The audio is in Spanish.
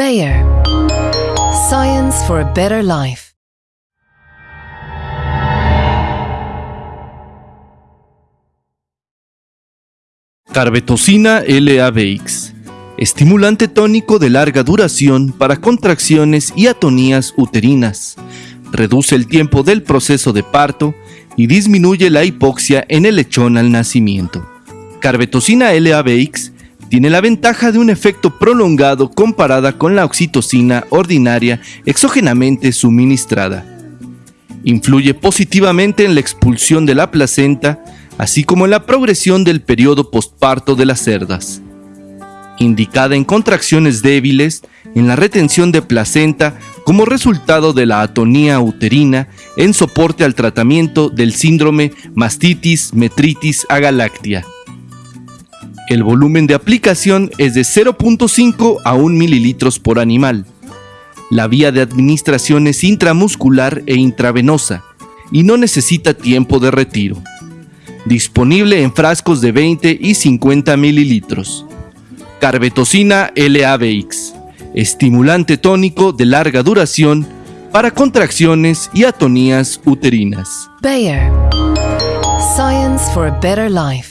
Bayer. Science for a better life. Carbetocina LABX. Estimulante tónico de larga duración para contracciones y atonías uterinas. Reduce el tiempo del proceso de parto y disminuye la hipoxia en el lechón al nacimiento. Carbetocina LABX tiene la ventaja de un efecto prolongado comparada con la oxitocina ordinaria exógenamente suministrada. Influye positivamente en la expulsión de la placenta, así como en la progresión del periodo postparto de las cerdas. Indicada en contracciones débiles, en la retención de placenta como resultado de la atonía uterina en soporte al tratamiento del síndrome mastitis metritis agalactia. El volumen de aplicación es de 0.5 a 1 mililitros por animal. La vía de administración es intramuscular e intravenosa y no necesita tiempo de retiro. Disponible en frascos de 20 y 50 mililitros. Carbetocina LABX, estimulante tónico de larga duración para contracciones y atonías uterinas. Bayer. Science for a better life.